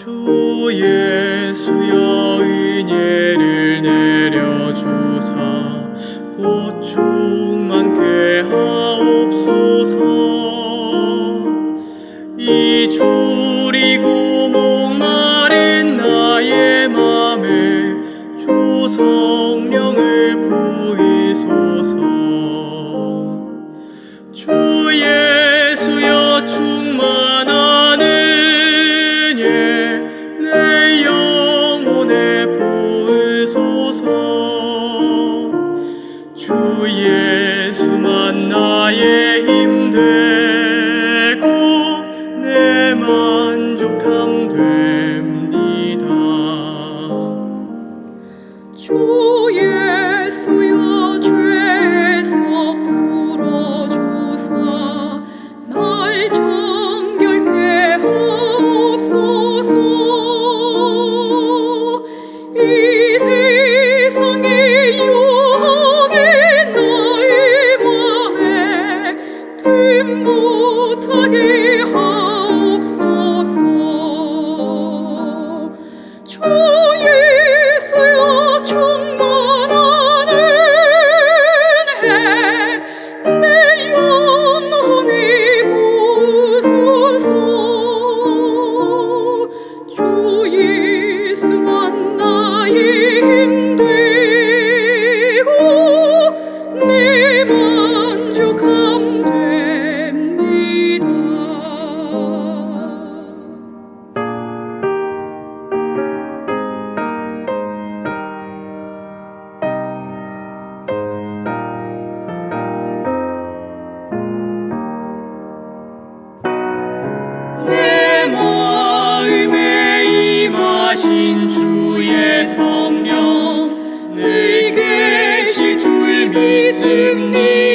주 예수여 은혜를 내려주사 꽃 충만케 하옵소서. 이 줄이고 목마른 나의 맘에 주 성령을 부이소서. 주의 예 Yeah. 주여 신 주의 성령 늘 계실 줄 믿습니다.